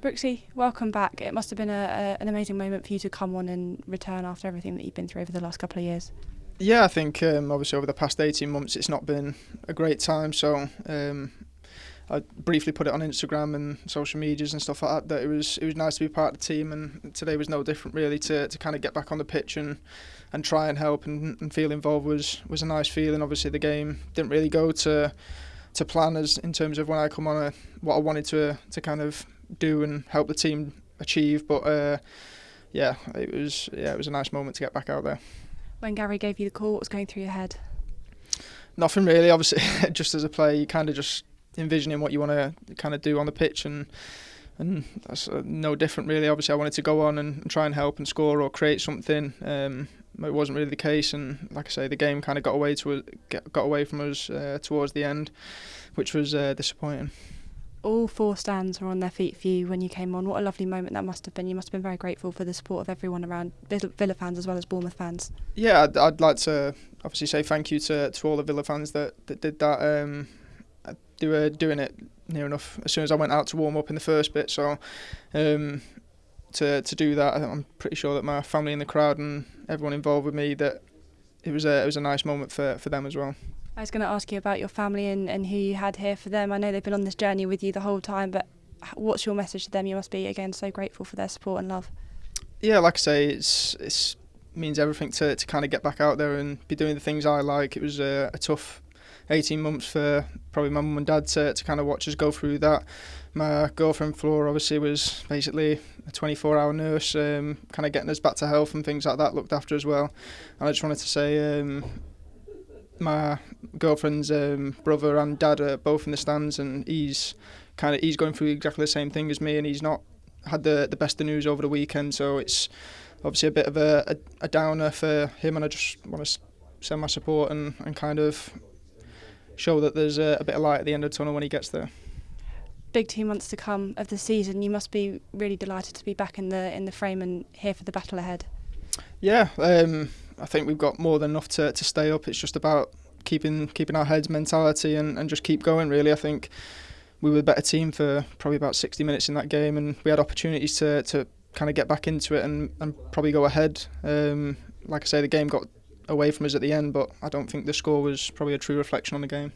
Brooksy, welcome back. It must have been a, a, an amazing moment for you to come on and return after everything that you've been through over the last couple of years. Yeah, I think um, obviously over the past 18 months it's not been a great time. So um, I briefly put it on Instagram and social medias and stuff like that. That it was it was nice to be part of the team, and today was no different really. To, to kind of get back on the pitch and and try and help and, and feel involved was was a nice feeling. Obviously the game didn't really go to to plan as in terms of when I come on a, what I wanted to to kind of do and help the team achieve. But uh, yeah, it was yeah, it was a nice moment to get back out there. When Gary gave you the call, what was going through your head? Nothing really. Obviously, just as a player, you kind of just envisioning what you want to kind of do on the pitch and and that's uh, no different really. Obviously, I wanted to go on and, and try and help and score or create something. Um, it wasn't really the case, and like I say, the game kind of got away to got away from us uh, towards the end, which was uh, disappointing all four stands were on their feet for you when you came on. What a lovely moment that must have been. You must have been very grateful for the support of everyone around Villa fans as well as Bournemouth fans. Yeah, I'd, I'd like to obviously say thank you to, to all the Villa fans that, that did that. Um, they were doing it near enough as soon as I went out to warm up in the first bit. So um, to to do that, I'm pretty sure that my family in the crowd and everyone involved with me that it was a it was a nice moment for, for them as well. I was going to ask you about your family and, and who you had here for them. I know they've been on this journey with you the whole time, but what's your message to them? You must be again so grateful for their support and love. Yeah, like I say, it's it's means everything to, to kind of get back out there and be doing the things I like. It was a, a tough 18 months for probably my mum and dad to, to kind of watch us go through that. My girlfriend Flora obviously was basically a 24 hour nurse, um, kind of getting us back to health and things like that, looked after as well. And I just wanted to say um, my girlfriend's um, brother and dad are both in the stands, and he's kind of he's going through exactly the same thing as me, and he's not had the the best of news over the weekend. So it's obviously a bit of a, a, a downer for him, and I just want to send my support and, and kind of show that there's a, a bit of light at the end of the tunnel when he gets there. Big two months to come of the season. You must be really delighted to be back in the in the frame and here for the battle ahead. Yeah, um, I think we've got more than enough to, to stay up. It's just about keeping keeping our heads mentality and, and just keep going really. I think we were the better team for probably about 60 minutes in that game and we had opportunities to, to kind of get back into it and, and probably go ahead. Um, like I say, the game got away from us at the end, but I don't think the score was probably a true reflection on the game.